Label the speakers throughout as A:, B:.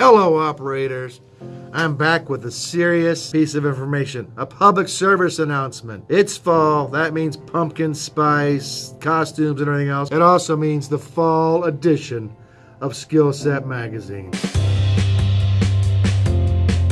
A: Hello, operators. I'm back with a serious piece of information. A public service announcement. It's fall. That means pumpkin spice, costumes, and everything else. It also means the fall edition of Skill Set Magazine.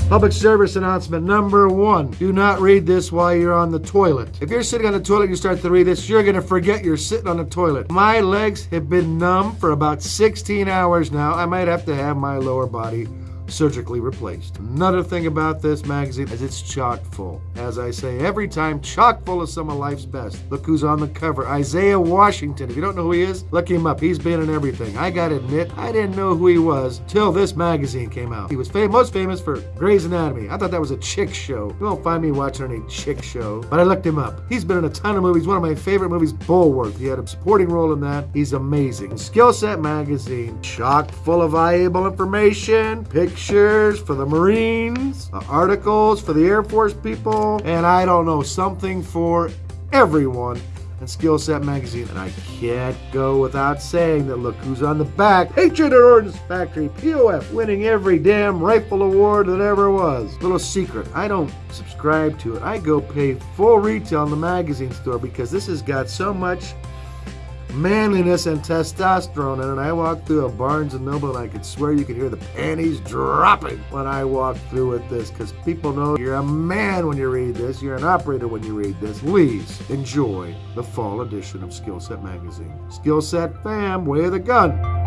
A: Public service announcement number one. Do not read this while you're on the toilet. If you're sitting on the toilet and you start to read this, you're going to forget you're sitting on the toilet. My legs have been numb for about 16 hours now. I might have to have my lower body surgically replaced. Another thing about this magazine is it's chock full. As I say every time, chock full of some of life's best. Look who's on the cover Isaiah Washington. If you don't know who he is, look him up. He's been in everything. I gotta admit, I didn't know who he was till this magazine came out. He was fam- most famous for Grey's Anatomy. I thought that was a chick show. You won't find me watching any chick show, but I looked him up. He's been in a ton of movies. One of my favorite movies, Bulworth. He had a supporting role in that. He's amazing. Skill Set Magazine, chock full of valuable information, pictures pictures for the Marines, articles for the Air Force people, and I don't know, something for everyone in Skill Set Magazine. And I can't go without saying that look who's on the back. Patriot Ordnance Factory, POF, winning every damn rifle award that ever was. Little secret, I don't subscribe to it. I go pay full retail in the magazine store because this has got so much manliness and testosterone And. I walked through a Barnes and Noble and I could swear you could hear the panties dropping when I walked through with this because people know you're a man when you read this, you're an operator when you read this. Please enjoy the fall edition of Skillset Magazine. Skillset fam, way of the gun.